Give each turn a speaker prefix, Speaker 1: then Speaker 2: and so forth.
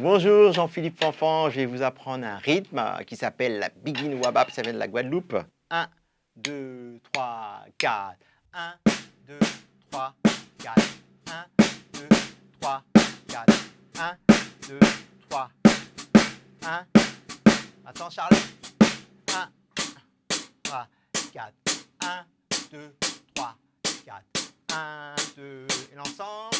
Speaker 1: Bonjour, Jean-Philippe Fanfan. Je vais vous apprendre un rythme qui s'appelle la Begin Wabap, ça vient de la Guadeloupe. 1, 2, 3, 4. 1, 2, 3, 4. 1, 2, 3, 4. 1, 2, 3. 1. Attends, Charles. 1, 3, 4. 1, 2, 3, 4. 1, 2. Et l'ensemble.